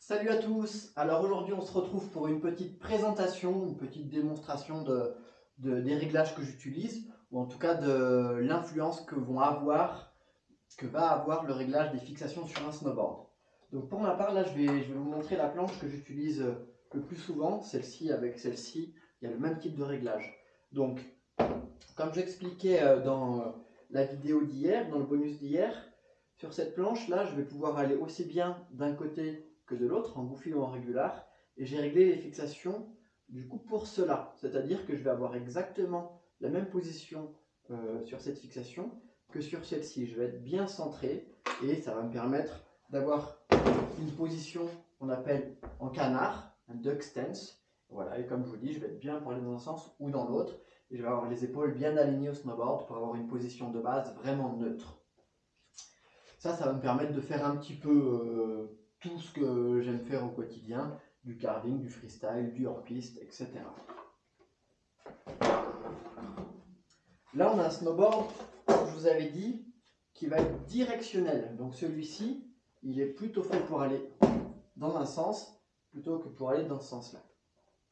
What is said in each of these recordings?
Salut à tous Alors aujourd'hui on se retrouve pour une petite présentation, une petite démonstration de, des réglages que j'utilise ou en tout cas de l'influence que vont avoir, que va avoir le réglage des fixations sur un snowboard. Donc pour ma part là je vais, je vais vous montrer la planche que j'utilise le plus souvent, celle-ci avec celle-ci, il y a le même type de réglage. Donc comme j'expliquais euh, dans la vidéo d'hier, dans le bonus d'hier, sur cette planche là je vais pouvoir aller aussi bien d'un côté que de l'autre, en en régular. Et j'ai réglé les fixations du coup pour cela. C'est-à-dire que je vais avoir exactement la même position euh, sur cette fixation que sur celle-ci. Je vais être bien centré et ça va me permettre d'avoir une position qu'on appelle en canard, un duck stance. Voilà, et comme je vous dis, je vais être bien pour aller dans un sens ou dans l'autre. Et je vais avoir les épaules bien alignées au snowboard pour avoir une position de base vraiment neutre. Ça, ça va me permettre de faire un petit peu euh, tout ce que j'aime faire au quotidien, du carving, du freestyle, du hors-piste, etc. Là, on a un snowboard, comme je vous avais dit, qui va être directionnel. Donc celui-ci, il est plutôt fait pour aller dans un sens plutôt que pour aller dans ce sens-là.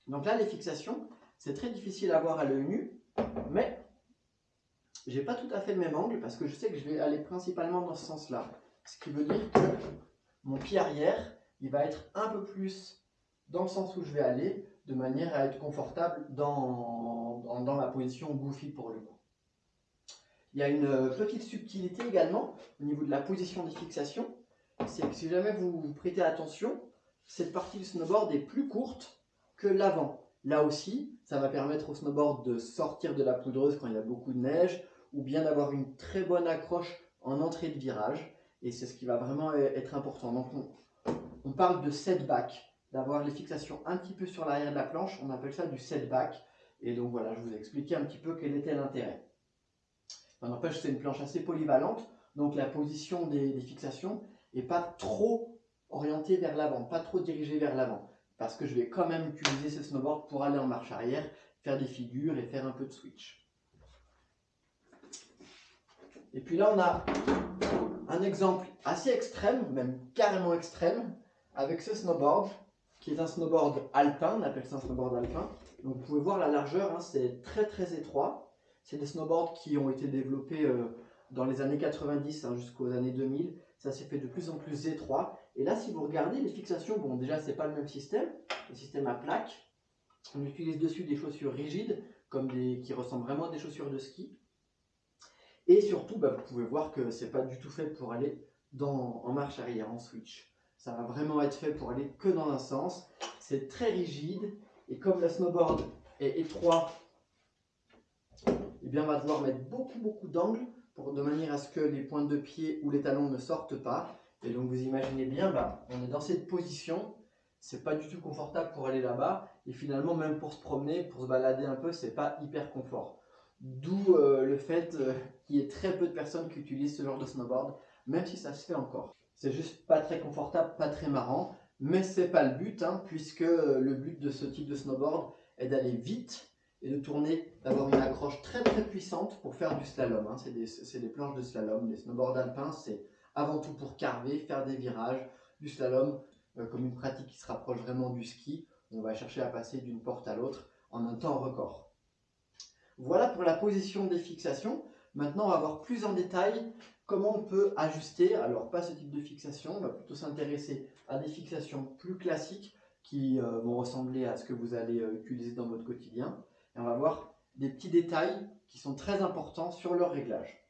Donc là, les fixations, c'est très difficile à voir à l'œil nu, mais j'ai pas tout à fait le même angle parce que je sais que je vais aller principalement dans ce sens-là. Ce qui veut dire que mon pied arrière, il va être un peu plus dans le sens où je vais aller, de manière à être confortable dans, dans, ma position goofy pour le coup. Il y a une petite subtilité également au niveau de la position des fixations. C'est que si jamais vous prêtez attention, cette partie du snowboard est plus courte que l'avant. Là aussi, ça va permettre au snowboard de sortir de la poudreuse quand il y a beaucoup de neige, ou bien d'avoir une très bonne accroche en entrée de virage. Et c'est ce qui va vraiment e-, être important. Donc on, parle de setback, d'avoir les fixations un petit peu sur l'arrière de la planche. On appelle ça du setback. Et donc voilà, je vous ai expliqué un petit peu quel était l'intérêt. N'empêche, c'est une planche assez polyvalente. Donc la position des, fixations n'est pas trop orientée vers l'avant, pas trop dirigée vers l'avant. Parce que je vais quand même utiliser ce snowboard pour aller en marche arrière, faire des figures et faire un peu de switch. Et puis là, on a un exemple assez extrême, même carrément extrême, avec ce snowboard, qui est un snowboard alpin, on appelle ça un snowboard alpin. Donc vous pouvez voir la largeur, hein, c'est très très étroit. C'est des snowboards qui ont été développés euh, dans les années 90 hein, jusqu'aux années 2000. Ça s'est fait de plus en plus étroit. Et là, si vous regardez les fixations, bon déjà c'est pas le même système, le système à plaque. On utilise dessus des chaussures rigides, comme des, qui ressemblent vraiment à des chaussures de ski. Et surtout, bah, vous pouvez voir que c'est pas du tout fait pour aller dans, en marche arrière, en switch. Ça va vraiment être fait pour aller que dans un sens. C'est très rigide. Et comme le snowboard est étroit, eh bien, on va devoir mettre beaucoup, beaucoup d'angles de manière à ce que les pointes de pied ou les talons ne sortent pas. Et donc, vous imaginez bien, bah, on est dans cette position. C'est pas du tout confortable pour aller là-bas. Et finalement, même pour se promener, pour se balader un peu, c'est pas hyper confort. D'où fait euh, qu'il y ait très peu de personnes qui utilisent ce genre de snowboard, même si ça se fait encore. C'est juste pas très confortable, pas très marrant, mais c'est pas le but, hein, puisque euh, le but de ce type de snowboard est d'aller vite et de tourner, d'avoir une accroche très très puissante pour faire du slalom. Hein. C'est des, planches de slalom, les snowboards alpins, c'est avant tout pour carver, faire des virages, du slalom, comme une pratique qui se rapproche vraiment du ski. On va chercher à passer d'une porte à l'autre en un temps record. Voilà pour la position des fixations. Maintenant, on va voir plus en détail comment on peut ajuster, alors pas ce type de fixation, on va plutôt s'intéresser à des fixations plus classiques qui euh, vont ressembler à ce que vous allez euh, utiliser dans votre quotidien. Et on va voir des petits détails qui sont très importants sur leur réglage.